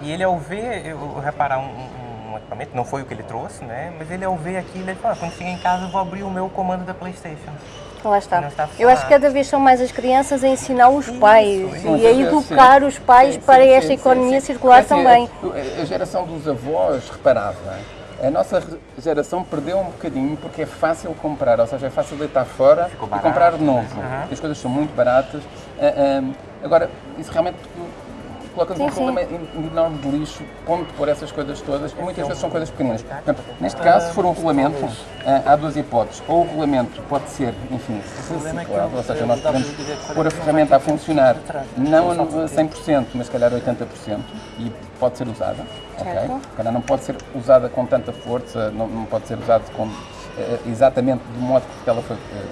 E ele ao ver eu, reparar um, um- um equipamento, não foi o que ele trouxe, né? Mas ele ao ver aquilo, ele falou, ah, quando chegar em casa eu vou abrir o meu comando da Playstation. Lá está. Eu acho que cada vez são mais as crianças a ensinar os pais isso. e a educar os pais Sim, para sim, esta sim, economia sim. circular assim, também. A, a geração dos avós reparava. A nossa geração perdeu um bocadinho porque é fácil comprar, ou seja, é fácil deitar fora e comprar de novo. Uhum. As coisas são muito baratas. Ah, agora, isso realmente coloca-nos um Sim, sim. problema en- enorme de lixo, ponto por essas coisas todas, e muitas vezes são coisas pequeninas. Portanto, neste caso, se for um regulamento, ah, há duas hipóteses. Ou o regulamento pode ser, enfim, é reciclado, ou seja, nós podemos WD-40 pôr a ferramenta a funcionar, não a Só de 100%, mas se calhar 80%, e pode ser usada, ok? Calhar não pode ser usada com tanta força, não, não pode ser usada com, eh, exatamente do modo que ela foi eh,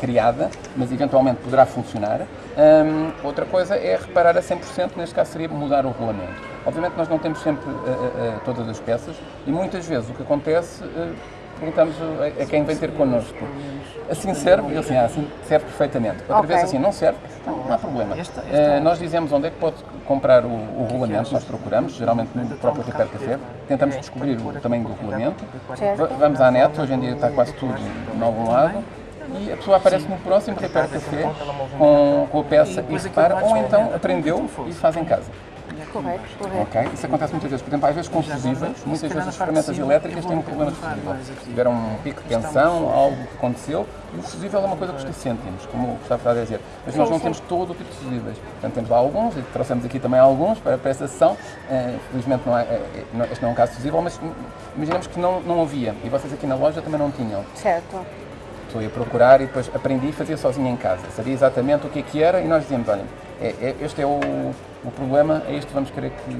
criada, mas eventualmente poderá funcionar. Hum, outra coisa é reparar a 100%, neste caso seria mudar o regulamento. Obviamente nós não temos sempre eh, eh, todas as peças e muitas vezes o que acontece, eh, perguntamos a, a quem vem ter connosco, assim serve? E assim, ah, assim serve perfeitamente. Outra Ok. vez assim, não serve? Não, não há problema. Eh, nós dizemos onde é que pode comprar o, o regulamento, nós procuramos, geralmente no próprio Repair Café, tentamos descobrir o tamanho do regulamento. Va- vamos à net, hoje em dia está quase tudo em algum lado, e a pessoa aparece no próximo Repair Café com, com a peça e repara, ou então aprendeu e faz em casa. Correto, correto. Ok? Isso acontece muitas vezes. Por exemplo, às vezes com fusíveis, muitas vezes as ferramentas elétricas têm um problema de fusível. Tiveram um pico de tensão, algo que aconteceu, e o fusível é uma coisa que custa cêntimos, como o Gustavo está a dizer. Mas nós não temos todo o tipo de fusíveis. Portanto, temos lá alguns, e trouxemos aqui também alguns para, para esta sessão. Eh, felizmente não é, é- não- este não é um caso fusível, mas imaginemos que não, não havia, e vocês aqui na loja também não tinham. Certo. Estou a procurar e depois aprendi e fazia sozinho em casa. Sabia exatamente o que é que era e nós dizíamos, olha, é- é- este é o, o problema, é isto que vamos querer que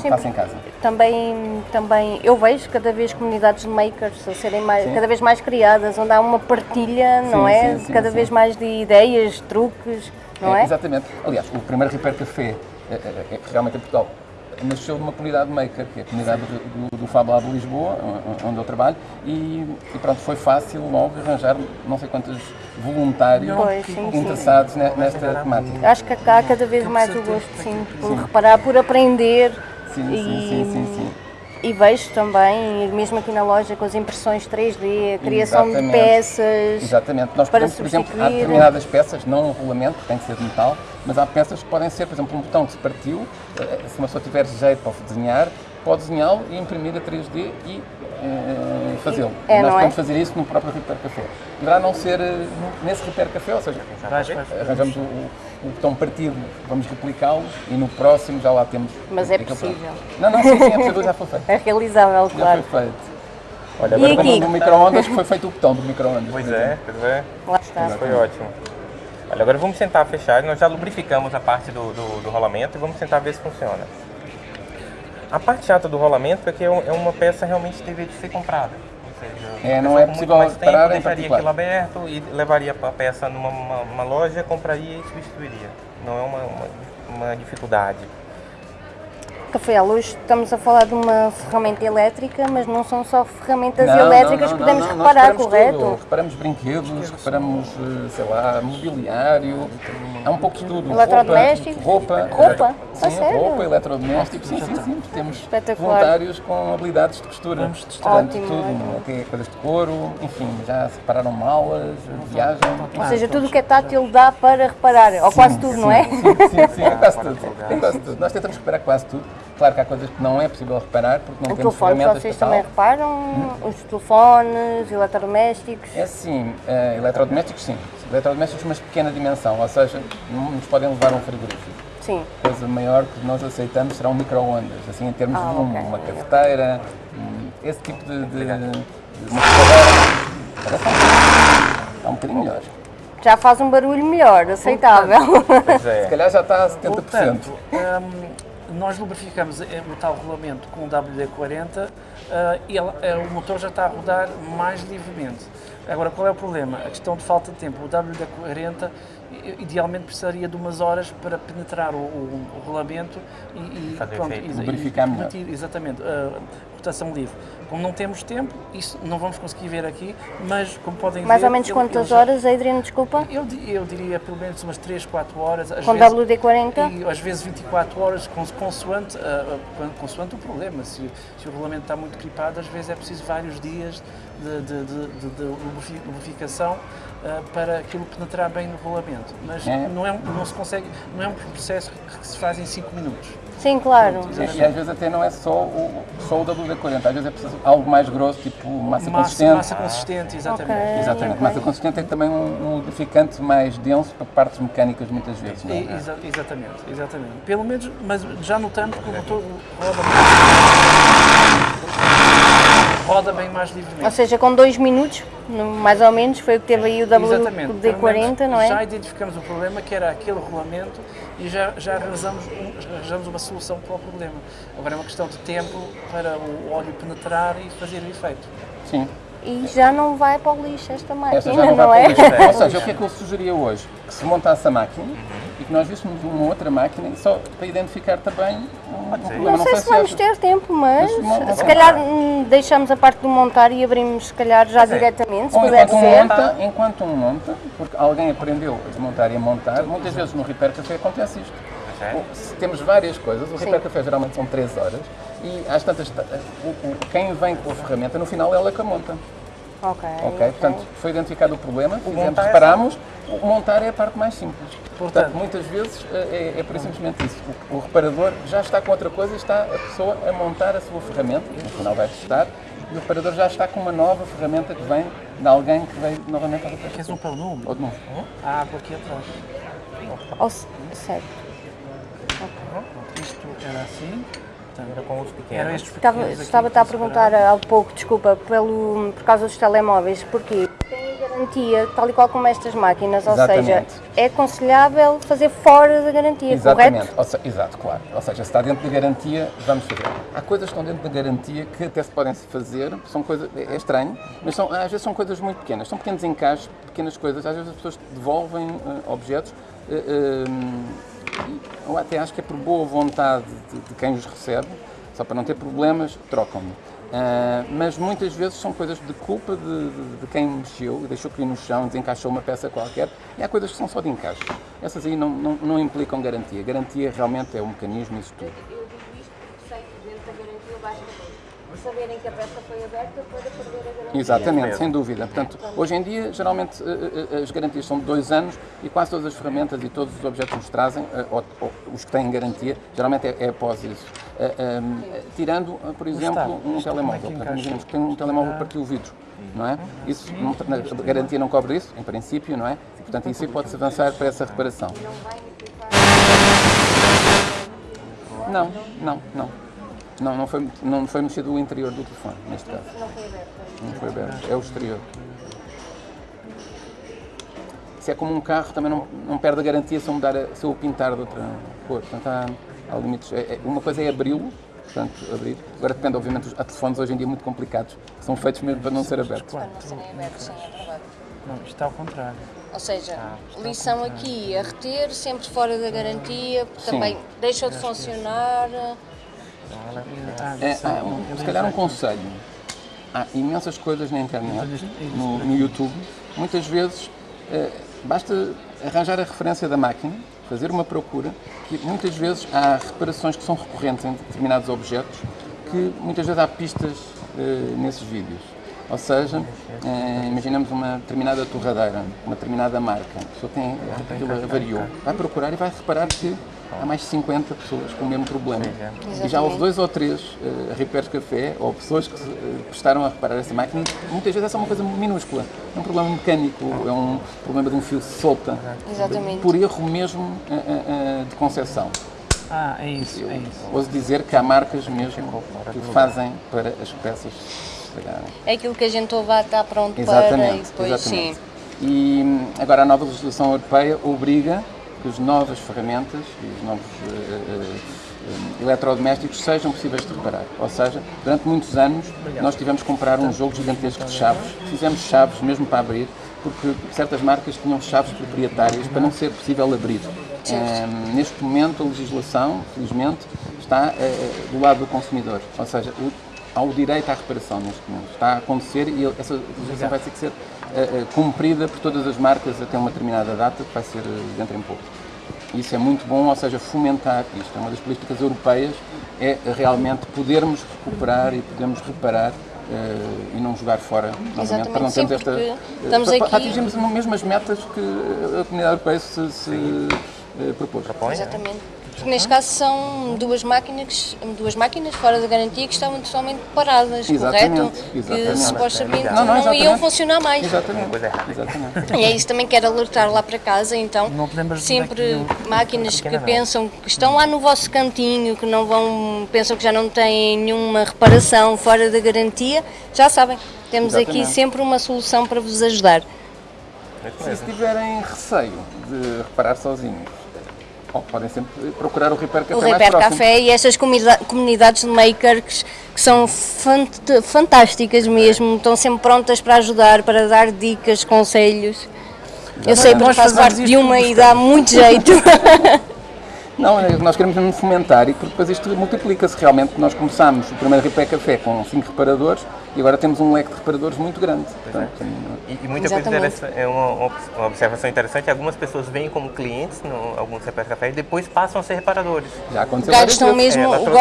Sim, faça em casa. Também, também eu vejo cada vez comunidades de makers a serem mais, Sim. cada vez mais criadas, onde há uma partilha, não Sim, é? sim, cada vez mais de ideias, truques, não é? Exatamente. Aliás, o primeiro Repair Café, é, é, é, realmente em Portugal, nasceu de uma comunidade maker, que é a comunidade do, do, do Fab Lab de Lisboa, onde eu trabalho, e, e pronto, foi fácil logo arranjar não sei quantos voluntários Pois, sim, sim. interessados ne- nesta temática. Acho que há cada vez mais o gosto, sim, por reparar, por aprender. Sim, sim, e, sim, sim, sim. E vejo também, mesmo aqui na loja, com as impressões 3D, a criação de Exatamente. peças. Exatamente. Nós podemos, por exemplo, há determinadas peças, não um rolamento, que tem que ser de metal, mas há peças que podem ser, por exemplo, um botão que se partiu, eh, se uma pessoa tiver jeito para desenhar, pode desenhá-lo e imprimir a 3D e eh, fazê-lo. É, Nós não é? podemos fazer isso no próprio Repair Café. Poderá não ser eh, nesse Repair Café, ou seja, arranjamos o, o- botão partido, vamos replicá-lo e no próximo já lá temos. Mas é possível. pronto. Não, não, sim, sim, é possível, já foi feito. É realizável, Já claro. foi feito. Olha, agora aqui? como no micro-ondas, que foi feito o botão do micro-ondas. Pois é, pois é. Lá está. Foi ótimo. Olha, agora vamos tentar fechar. Nós já lubrificamos a parte do, do, do rolamento e vamos tentar ver se funciona. A parte chata do rolamento é que é é uma peça realmente que deveria ser comprada. Ou seja, É, não é possível mais tempo em deixaria aquilo aberto e levaria a peça numa uma, uma loja, compraria e substituiria. Não é uma, uma, uma dificuldade. Rafael, hoje estamos a falar de uma ferramenta elétrica, mas não são só ferramentas Não, elétricas não, que não, podemos não, nós reparar, reparamos correto? tudo. Reparamos brinquedos, reparamos, eh, sei lá, mobiliário, há um pouco de tudo. Eletrodomésticos? Roupa. Roupa? Sim, A sério? roupa, eletrodomésticos, sim, sim, sim. Temos voluntários com habilidades de costura. Vamos testar. Portanto, Ótimo, tudo, até coisas de couro, enfim, já separaram malas, viagem. Ou seja, tudo o que é tátil dá para reparar, ou quase tudo, não é? Sim, sim, sim, é quase tudo. É quase tudo. Nós tentamos reparar quase tudo. Claro que há coisas que não é possível reparar porque não O temos telefone ferramentas vocês também reparam, os telefones, eletrodomésticos. É assim, eh, eletrodomésticos sim. Eletrodomésticos, mas de pequena dimensão, ou seja, não nos podem levar a um frigorífico. Sim. Coisa maior que nós aceitamos serão micro-ondas, assim em termos Ah, de volume, ok. uma cafeteira, hum, esse tipo de, de, de uma escadadeira. Parece um, está um bocadinho melhor. Já faz um barulho melhor, aceitável. Se é. calhar já está a 70%. Portanto, hum, nós lubrificamos eh, o tal rolamento com o WD-40 ah, e eh, o motor já está a rodar mais livremente. Agora, qual é o problema? A questão de falta de tempo. O WD-40 i- idealmente precisaria de umas horas para penetrar o, o- o rolamento e, e pronto, Lubrificar e melhor. permitir, exatamente, a rotação livre. Como não temos tempo, isso não vamos conseguir ver aqui, mas como podem Mais ver... ou menos ele- quantas já- horas, Adriano, desculpa? Eu, eu diria pelo menos umas 3, 4 horas. Às Com vezes, WD-40? E às vezes 24 horas, cons- consoante, ah, consoante o problema. Se, se o regulamento está muito gripado, às vezes é preciso vários dias de, de, de, de- de lubrifi- lubrificação ah, para aquilo penetrar bem no regulamento. Mas É. não, é um, não se consegue, não é um processo que se faz em 5 minutos. Sim, claro. E, e às vezes até não é só o, só o WD-40, às vezes é preciso algo mais grosso, tipo massa, Massa, consistente. massa consistente, exatamente. Ok. Exatamente, ok. massa consistente é também um, um lubrificante mais denso para partes mecânicas muitas vezes. Não é? Exa- exatamente, exatamente. Pelo menos, mas já notamos que o motor roda roda bem mais Ou livremente. seja, com dois minutos, mais ou menos, foi o que teve aí o Exatamente. Pelo WD-40, menos não Já é? identificamos o problema, que era aquele regulamento, e já, já arranjamos, arranjamos uma solução para o problema. Agora é uma questão de tempo para o óleo penetrar e fazer o efeito. Sim. E já não vai para o lixo esta máquina, Esta já não, não, vai é? para o lixo. Ou seja, o que é que eu sugeria hoje? Que se montasse a máquina e que nós víssemos uma outra máquina só para identificar também um, um problema. Não sei se vamos achas- ter tempo, mas Mas se calhar hum, deixamos a parte do montar e abrimos, se calhar, já diretamente, se Ou puder enquanto um ser. monta, enquanto um monta, porque alguém aprendeu a desmontar e a montar, muitas vezes no Repair Café acontece isto. É? O- Se temos várias coisas, o Café geralmente são 3 horas e às tantas, ta- o- o- quem vem com a ferramenta, no final ela é que a monta. Ok, Ok? Portanto, foi identificado o problema, fizemos, montar é reparamos, o montar é a parte mais simples. Portanto, Portanto- muitas vezes é, é por isso simplesmente isso. O, o reparador já está com outra coisa e está a pessoa a montar a sua ferramenta, no final vai testar, e o reparador já está com uma nova ferramenta que vem de alguém que veio novamente ao reparador. Queres um pelo número? Ou de novo. A água aqui atrás. Ou se- certo. Isto era assim. Portanto, Era com os pequenos. Estava, pequenos aqui estava-te a perguntar há pouco, desculpa, pelo, por causa dos telemóveis, porquê? Tem garantia, tal e qual como estas máquinas, ou seja, Exatamente. é aconselhável fazer fora da garantia, Exatamente. correto? Se- exato, claro. Ou seja, se está dentro da garantia, vamos fazer. Há coisas que estão dentro da garantia que até se podem fazer, são coisas, é é estranho, mas são, às vezes são coisas muito pequenas. São pequenos encaixes, pequenas coisas. Às vezes as pessoas devolvem eh, objetos. eh, eh, eu até acho que é por boa vontade de, de quem os recebe, só para não ter problemas, trocam-me. Ah, mas muitas vezes são coisas de culpa de, de- de quem mexeu, deixou cair no chão, desencaixou uma peça qualquer, e há coisas que são só de encaixe. Essas aí não, não, não implicam garantia. Garantia realmente é o mecanismo, isso tudo. Eu digo isto porque sei que dentro da garantia basta saberem que a peça foi aberta para perder a garantia. Exatamente, sem dúvida. Portanto, hoje em dia, geralmente, eh, eh, as garantias são de dois anos e quase todas as ferramentas e todos os objetos que nos trazem, eh, ou, ou os que têm garantia, geralmente é, é após isso. Eh, eh, tirando, eh, por exemplo, está? um é telemóvel. Portanto, encaixa? imaginemos que tem um telemóvel que partiu o vidro, não é? Isso, não- a garantia não cobre isso, em princípio, não é? Portanto, isso aí pode-se avançar para essa reparação. Não, não, não. Não, não foi, não foi mexido o interior do telefone, neste caso. Não foi aberta. Não foi aberto, é o exterior. Se é como um carro, também não, não perde a garantia se eu, mudar a, se eu o pintar de outra cor. Portanto, há, há limites. É- é- uma coisa é abri-lo, portanto, abrir. Agora depende, obviamente, há telefones hoje em dia muito complicados, são feitos mesmo para não ser abertos. Para não serem abertos, sim, é verdade. Não, isto está ao contrário. Ou seja, lição aqui a reter, sempre fora da garantia, porque Sim. também deixou de funcionar. É, Eu se calhar um conselho. Há imensas coisas na internet, no, no YouTube. Muitas vezes eh, basta arranjar a referência da máquina, fazer uma procura, que muitas vezes há reparações que são recorrentes em determinados objetos, que muitas vezes há pistas eh, nesses vídeos. Ou seja, eh, imaginamos uma determinada torradeira, uma determinada marca, a pessoa tem, aquilo avariou, vai procurar e vai reparar que há mais de 50 pessoas com o mesmo problema. E já houve dois ou três uh, repairs café ou pessoas que uh, prestaram a reparar essa máquina. e Muitas vezes é só uma coisa minúscula. É um problema mecânico, é um problema de um fio solta. Exatamente. Por erro mesmo uh, uh, de concepção. Ah, é isso, é isso. Ouso dizer que há marcas mesmo que fazem para as peças se estragarem. É aquilo que a gente ouve está pronto para e Exatamente, depois exatamente. sim. E hum, agora a nova legislação europeia obriga que as novas ferramentas e os novos eh, eh, eletrodomésticos sejam possíveis de reparar. Ou seja, durante muitos anos nós tivemos que comprar um jogo gigantesco de chaves, fizemos chaves mesmo para abrir, porque certas marcas tinham chaves proprietárias para não ser possível abrir. Eh, neste momento a legislação, felizmente, está eh, do lado do consumidor, ou seja, o, há o direito à reparação neste momento. Está a acontecer e essa legislação vai ter que ser cumprida por todas as marcas até uma determinada data, que vai ser eh, dentro em pouco. Isso é muito bom, ou seja, fomentar isto. É uma das políticas europeias, é realmente podermos recuperar e podermos reparar eh, e não jogar fora novamente, para não Sim, termos esta... eh, estamos para, aqui- para atingirmos as mesmas metas que a comunidade europeia se, se eh, propôs. Propõe, né? Exatamente. Porque neste caso são duas máquinas, duas máquinas fora da garantia que estavam totalmente paradas, Exatamente, correto? exatamente. Que supostamente Não, não, não, iam funcionar mais. Exatamente. Exatamente. E é isso também quero alertar lá para casa, então de sempre é máquinas que pensam que estão lá no vosso cantinho, que não vão, pensam que já não têm nenhuma reparação fora da garantia, já sabem, temos aqui Exatamente. sempre uma solução para vos ajudar. Se tiverem receio de reparar sozinhos, podem sempre procurar o Repair Café O Repair. Café e estas comunidades de makers que são fant- fantásticas mesmo, estão sempre prontas para ajudar, para dar dicas, conselhos. Eu sei porque faço parte de uma e dá muito jeito. Não, é, nós queremos mesmo fomentar e porque depois isto multiplica-se realmente. Nós começámos o primeiro Repair Café com 5 reparadores e agora temos um leque de reparadores muito grande. Portanto, E, e muita coisa Exatamente. interessante, é uma, uma observação interessante, algumas pessoas vêm como clientes no alguns Repair Café e depois passam a ser reparadores. já aconteceu várias Gastam mesmo ela o trouxe-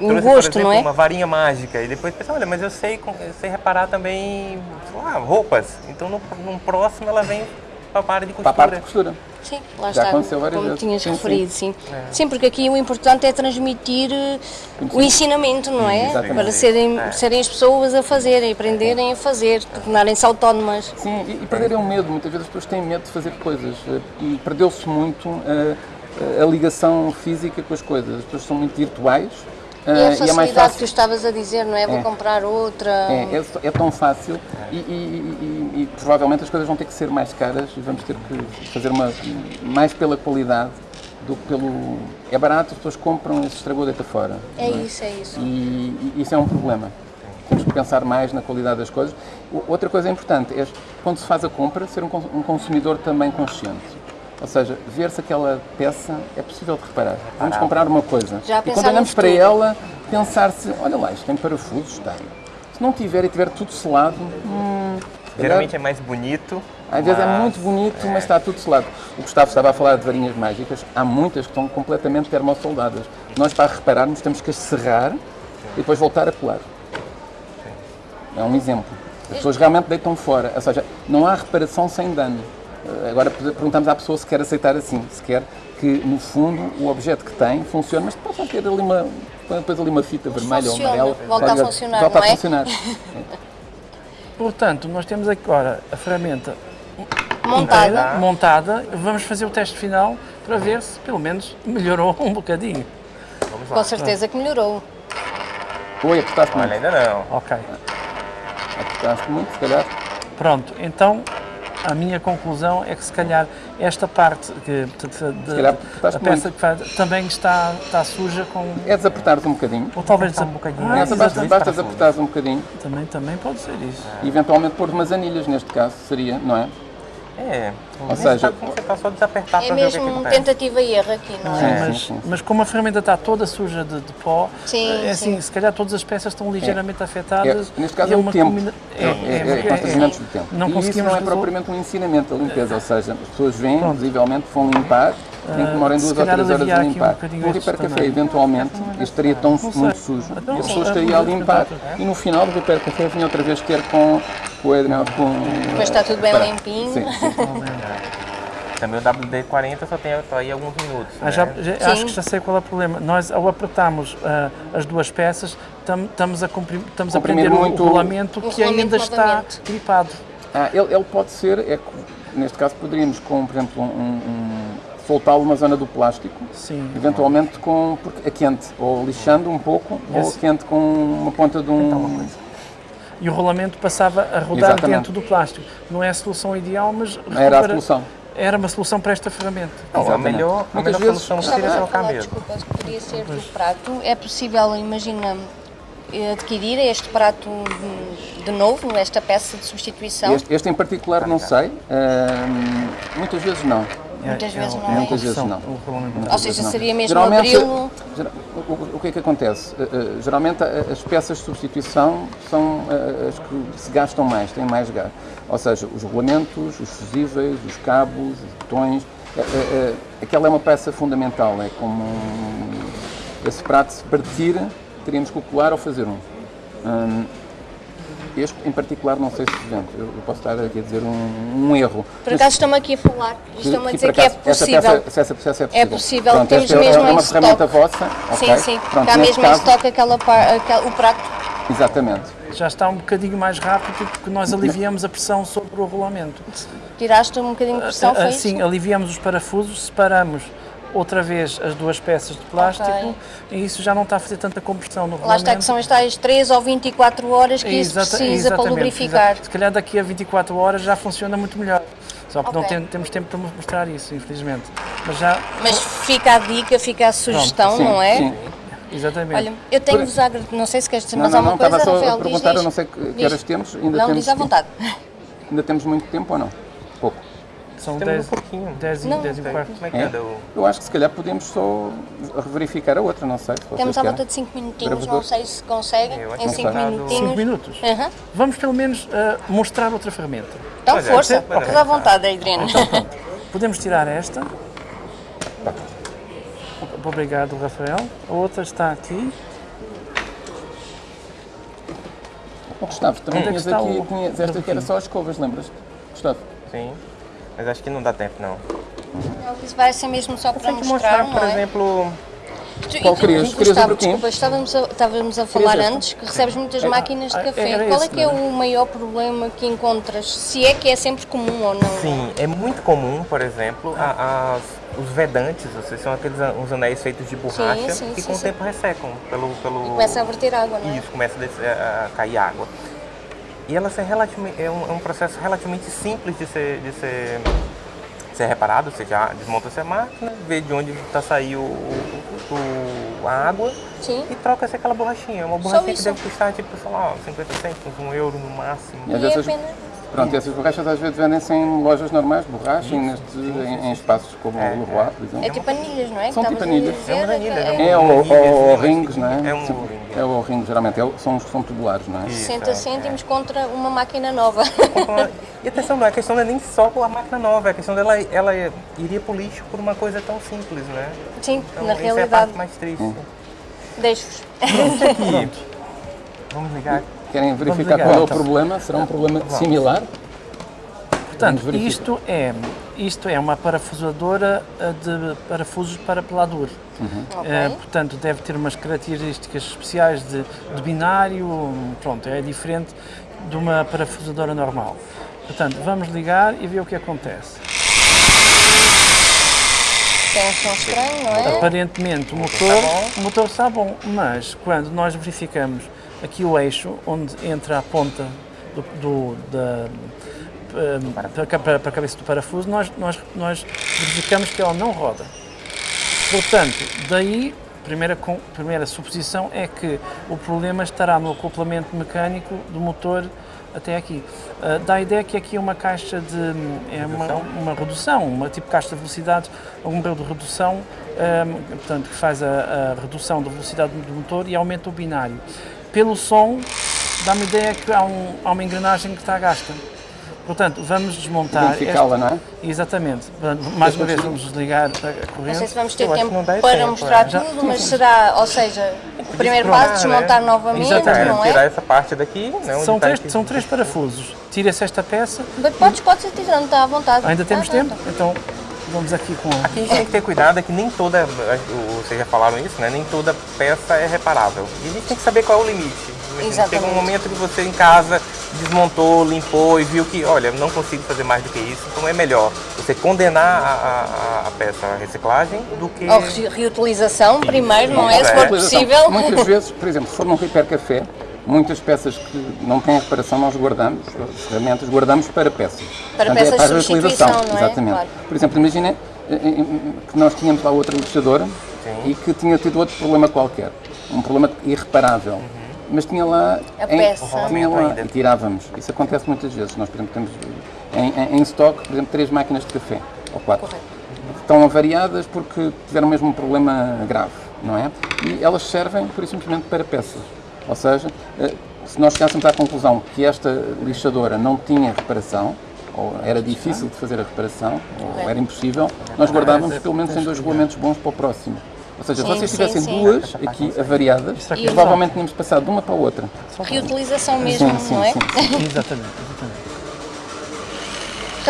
um trouxe, por gosto, exemplo, não é? uma varinha mágica. E depois pensa, olha, mas eu sei, eu sei reparar também sei lá, roupas. Então no, no próximo ela vem para a área de Para costura. a parte de costura. Sim, lá Já está, aconteceu várias como vezes. tinhas Sim, referido, sim. Sim, porque aqui o importante é transmitir eh, o ensinamento, não é? Exatamente. Para serem, serem as pessoas a fazerem, aprenderem a fazer, tornarem-se autónomas. Sim, e, e perderem o medo. Muitas vezes as pessoas têm medo de fazer coisas. eh, E perdeu-se muito eh, a ligação física com as coisas. As pessoas são muito virtuais. E a eh, facilidade que tu estavas a dizer, não é? Vou É. comprar outra. É, é, é tão fácil e, e- e- e provavelmente as coisas vão ter que ser mais caras e vamos ter que fazer uma mais pela qualidade do que pelo. É barato, as pessoas compram e se estragou deita fora. É não isso, é isso. E, e isso é um problema. Temos que pensar mais na qualidade das coisas. Outra coisa importante é, quando se faz a compra, ser um consumidor também consciente. Ou seja, ver se aquela peça é possível de reparar. Vamos comprar uma coisa. Já e quando olhamos para ela, pensar se, olha lá, isto tem parafusos, tem. Se não tiver e tiver tudo selado, hum, Geralmente é mais bonito. às vezes é muito bonito, mas está tudo selado. O Gustavo estava a falar de varinhas mágicas. Há muitas que estão completamente termossoldadas. Nós, para repararmos, temos que as serrar e depois voltar a colar. É um exemplo. As pessoas realmente deitam fora. Ou seja, não há reparação sem dano. Agora perguntamos à pessoa se quer aceitar assim, se quer que, no fundo, o objeto que tem funcione, mas possa ter ali uma, depois ali uma fita vermelha ou funciona, amarela. volta a Olha, funcionar, Volta não a é? funcionar. Portanto, nós temos agora a ferramenta Montada. inteira, montada. Vamos fazer o teste final para ver se pelo menos melhorou um bocadinho. Vamos lá. Com certeza que melhorou. Oi, apertaste Olha, muito. ainda não. Ok. Apertaste muito, se calhar. Pronto, então a minha conclusão é que se calhar esta parte que, de, de- calhar a apertaste peça muito. que faz também está, está suja com. É desapertares um bocadinho. Ou talvez Apertar um bocadinho. Ah, Exato. basta, basta desapertares um bocadinho Também, também pode ser isso. e eventualmente pôr umas anilhas, neste caso, seria, não é? É, Ou seja, você tá só desapertar É para ver o que, que mesmo acontece. tentativa e erro aqui, não é? Sim, mas, sim, sim. mas como a ferramenta está toda suja de, de pó, Sim, é assim, sim. se calhar todas as peças estão ligeiramente afetadas. É, neste caso e é o uma tempo, combina- é, é, é, constrangimentos do tempo. Não e isso conseguimos não é propriamente um ensinamento da limpeza, ou seja, as pessoas vêm, Pronto. visivelmente, vão limpar, tem que demorem se duas ou três horas a um limpar. bocadinho No estes Repair Café, tamanhos. eventualmente, isto estaria tão muito sujo Então, e a pessoa é estaria a limpar. E no final do Repair Café vinha outra vez ter com, Adriano, com... Depois está tudo bem Para. limpinho. Sim, sim. Também o WD-40 só tem só aí alguns minutos. Ah, já, né? já- Sim. acho que já sei qual é o problema. Nós, ao apertarmos ah, as duas peças, tam- estamos a, comprim- estamos a prender muito o rolamento o que rolamento ainda está gripado. Ah, ele, ele pode ser, é, neste caso poderíamos com, por exemplo, um, um- soltá-lo numa zona do plástico, Sim. eventualmente com porque é quente, ou lixando um pouco, ou quente com uma ponta de um. E o rolamento passava a rodar Exatamente. dentro do plástico. Não é a solução ideal, mas Era a solução. Era uma solução para esta ferramenta. Não, a melhor, a Muitas melhor vezes- solução a trocar falar, mesmo. desculpa, que poderia ser do prato. É possível, imagina, eh, adquirir este prato de- novo, esta peça de substituição? Este, este em particular não sei, ahm, muitas vezes não. Muitas vezes não uma é. Muitas vezes opção, não. Ou seja, vezes não. seria mesmo Geralmente, abri-lo? o, o- que é que acontece? Eh, eh, geralmente a- as peças de substituição são eh, as que se gastam mais, têm mais gasto. Ou seja, os rolamentos, os fusíveis, os cabos, os botões. eh, eh, eh, aquela é uma peça fundamental, é como um- esse prato se partir, teríamos que o colar ou fazer um. Hum, este em particular não sei se vende, eu eu posso estar aqui a dizer um, um erro. Por acaso estão-me aqui a falar, estão-me a que, dizer por que é acaso, essa possível. peça- se essa peça é possível. possível, Pronto, temos é- mesmo é uma em ferramenta vossa. Sim, ok? sim, Pronto, está mesmo em caso- estoque aquela, par- aquela- o prato. Exatamente. Já está um bocadinho mais rápido porque nós aliviamos a pressão sobre o rolamento. Tiraste um bocadinho de pressão, foi Assim, isso? aliviamos os parafusos, separamos outra vez as duas peças de plástico Ok. e isso já não está a fazer tanta compressão no Lá rolamento. está que são as tais 3 ou 24 horas que isso Exata- precisa para lubrificar. Se calhar daqui a 24 horas já funciona muito melhor. Só que não Ok. tem- temos tempo para mostrar isso, infelizmente. Mas já, Mas fica a dica, fica a sugestão, Sim, não é? sim. exatamente. Olha, eu tenho-vos a agradecer, não sei se queres dizer Não, mais não, não, alguma estava coisa, só a Rafael, diz, perguntar, diz. eu não sei que, que horas temos. Ainda Não, temos diz à vontade. Ainda temos muito tempo ou não? Pouco. São Temos 10, um pouquinho. 10, e- Não. 10 e um quarto. Como é que É? anda o... Eu acho que se calhar podemos só verificar a outra, não sei. se Temos à volta de 5 minutinhos, Gravador? não sei se conseguem, Eu acho em que 5 está. minutinhos. 5 minutos. Aham. Vamos pelo menos ah, mostrar outra ferramenta. Então, Pois é, força, é. estás à vontade, Adriano. Podemos tirar esta. Obrigado, Rafael. A outra está aqui. Oh, Gustavo, também é tinhas aqui, tinhas esta que era só as escovas, lembras-te? Gustavo? Sim. Mas acho que não dá tempo, não. Isso vai ser mesmo só para mostrar, mostrar, não por é? exemplo... Tu- Qual e querias? Querias o Gustavo, desculpa, estávamos a, estávamos a falar antes que recebes muitas É, máquinas de ah, café. era Qual é esse, que é é? o maior problema que encontras? Se é que é sempre comum ou não? Sim, é muito comum, por exemplo, a- as- os vedantes, ou seja, são aqueles uns anéis feitos de borracha sim, que sim, com o sim. tempo ressecam pelo... pelo... Começa a verter água, não é? Isso, começa a, a- a cair água. E ela é, é, um, é um processo relativamente simples de ser, de ser, ser reparado. Você já desmonta essa máquina, vê de onde está saindo a água Sim. e troca-se aquela borrachinha. Uma borrachinha que deve custar, tipo, sei lá, 50 cêntimos, um euro no máximo. E E é. Pronto, e essas borrachas às vezes vendem-se em lojas normais, borracha, e nestes, em, em espaços como É, o Leroy, por exemplo. É tipo anilhas, não é? Que São tipo anilhas. É umas anilhas, é um- É, ou, rings, não é? é um ring. É o ring, geralmente, é o- são, os- são tubulares, não é? Isso, 60 é, cêntimos contra uma máquina nova. E atenção, não é questão não é nem só com a máquina nova, é questão dela ela iria pro lixo por uma coisa tão simples, né? Sim, Então, na essa é a realidade. parte mais triste. Hum. Deixo-vos. Vamos ligar. Querem verificar qual é o então. problema? Será um problema similar? Portanto, isto é, isto é uma parafusadora eh, de parafusos para pelador. Ok. Eh, portanto, deve ter umas características especiais de, de binário, pronto, é diferente de uma parafusadora normal. Portanto, vamos ligar e ver o que acontece. Tem um som estranho, não é? Aparentemente o motor, o motor está bom, mas quando nós verificamos aqui o eixo, onde entra a ponta do, do- da, para, a ca- para a cabeça do parafuso, nós, nós, nós verificamos que ela não roda. Portanto, daí, a primeira, primeira suposição é que o problema estará no acoplamento mecânico do motor até aqui. Uh, dá a ideia que aqui é uma caixa de. é uma, uma redução, uma tipo caixa de velocidade, algum grau de redução, um, portanto, que faz a, a, redução da velocidade do motor e aumenta o binário. Pelo som, dá-me a ideia que há, um, há uma engrenagem que está gasta. Portanto, vamos desmontar. Identificá-la, não é? Exatamente. Mais uma vez vamos desligar a corrente. Não sei se vamos ter tempo para mostrar tudo, mas será, ou seja, o primeiro passo, desmontar novamente, Exatamente. não é? Tirar essa parte daqui, né, São três, aqui. são três parafusos. Tira-se esta peça. Mas Podes, podes ir tirando, está à vontade. Ainda temos Ah, tempo? Então vamos aqui com. Aqui a gente tem que ter cuidado é que nem toda, vocês já falaram isso, né? Nem toda peça é reparável. E a gente tem que saber qual é o limite. Chega Exatamente. um momento que você em casa desmontou, limpou e viu que, olha, não consigo fazer mais do que isso, então é melhor você condenar a, a- a peça à reciclagem do que... Ou re- reutilização primeiro, não é? Se É. for Utilização. possível. Muitas vezes, por exemplo, se for num Repair Café, muitas peças que não têm reparação nós guardamos, as ferramentas guardamos para peças. Para Portanto, peças é para a de reutilização. substituição, não é? Exatamente. Claro. Por exemplo, imagina eh, eh, que nós tínhamos lá outra lixadora e que tinha tido outro problema qualquer, um problema irreparável. Mas tinha lá, A em- peça. tinha lá e tirávamos. Isso acontece muitas vezes. Nós, por exemplo, temos em, em, em stock, por exemplo, três máquinas de café, ou quatro Correto. estão avariadas porque tiveram mesmo um problema grave, não é? E elas servem, por isso simplesmente, para peças. Ou seja, eh, se nós chegássemos à conclusão que esta lixadora não tinha reparação, ou era difícil de fazer a reparação, ou era impossível, nós guardávamos pelo menos em dois regulamentos bons para o próximo. Ou seja, se Sim, vocês sim, tivessem sim. duas aqui avariadas, aqui é provavelmente tínhamos passado de uma para a outra. Reutilização mesmo, Sim, sim, não é? sim. Exatamente, exatamente.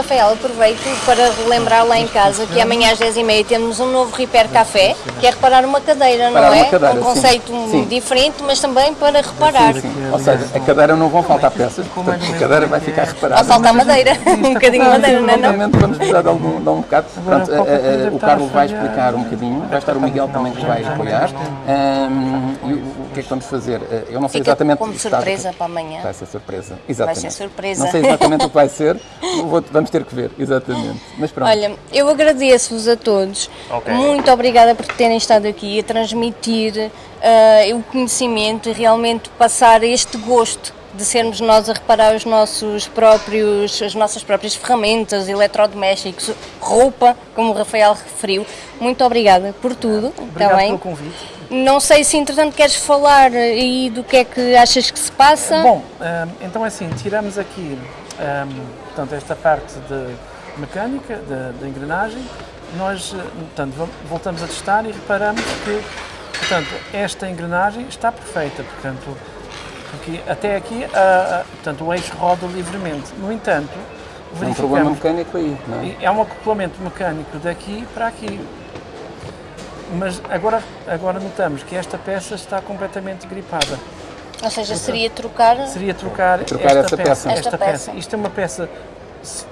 Rafael, aproveito para relembrar lá em casa que amanhã às 10h30 temos um novo Repair Café, que é reparar uma cadeira, não Reparar é? uma cadeira, um sim. conceito Sim. diferente, mas também para reparar. Ou seja, a cadeira não vão faltar peças, portanto a cadeira vai ficar reparada. Vai faltar madeira, um bocadinho de madeira, não é? não? Vamos precisar de algum, de um bocado. Eh, eh, o Carlos vai explicar um bocadinho, vai estar o Miguel também que vai apoiar. Ahm, e que é que vamos fazer? Eh, Eu não sei Fica exatamente como surpresa que- para amanhã. Vai ser surpresa, exatamente. Vai ser surpresa. Não sei exatamente o que vai ser, vamos ter que ver, exatamente. Mas pronto. Olha, eu agradeço-vos a todos. Ok. Muito obrigada por terem estado aqui a transmitir ah, o conhecimento e realmente passar este gosto de sermos nós a reparar os nossos próprios, as nossas próprias ferramentas, eletrodomésticos, roupa, como o Rafael referiu. Muito obrigada por tudo. Está Obrigado bem? pelo convite. Não sei se entretanto queres falar aí do que é que achas que se passa. Bom, hum, então é assim, tiramos aqui hum, portanto, esta parte de mecânica, da engrenagem, nós eh, portanto, voltamos a testar e reparamos que portanto, esta engrenagem está perfeita, portanto, porque até aqui a- a- portanto, o eixo roda livremente. No entanto, É um problema mecânico aí, não é? e é um acoplamento mecânico daqui para aqui. Mas agora, agora notamos que esta peça está completamente gripada. Ou seja, seria trocar. Seria trocar, Trocar esta essa peça. Esta Esta peça. peça. Isto é uma peça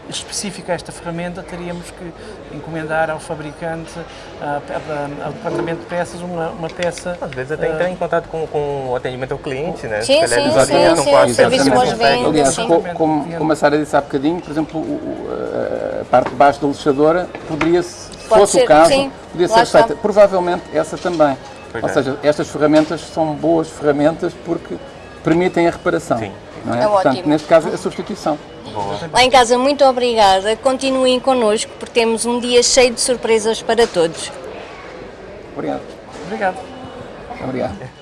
específica a esta ferramenta, teríamos que encomendar ao fabricante, ao departamento de peças, uma, uma peça. Às vezes até ah, entrar em contato com, com o atendimento ao cliente, né? Sim, Se calhar sim, sim, sim, quase o serviço. Aliás, sim. co- como, como a Sara disse há bocadinho, por exemplo, a- parte de baixo da lixadora poderia, se Pode fosse ser, o caso, sim, podia ser está. feita. Provavelmente essa também. Pois Ou é. seja, estas ferramentas são boas ferramentas porque permitem a reparação. Sim. Não é? É Portanto, ótimo. neste caso, a substituição. Lá em casa, muito obrigada. Continuem connosco porque temos um dia cheio de surpresas para todos. Obrigado. Obrigado. Obrigado.